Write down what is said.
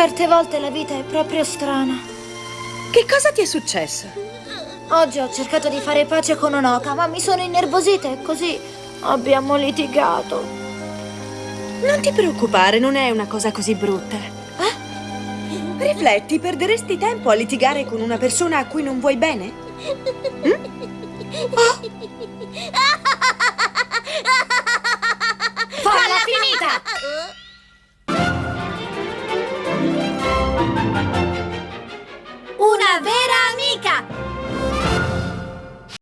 Certe volte la vita è proprio strana. Che cosa ti è successo? Oggi ho cercato di fare pace con Onoka, ma mi sono innervosita e così abbiamo litigato. Non ti preoccupare, non è una cosa così brutta. Eh? Rifletti, perderesti tempo a litigare con una persona a cui non vuoi bene? Mm? Oh. Una vera amica!